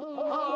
Oh.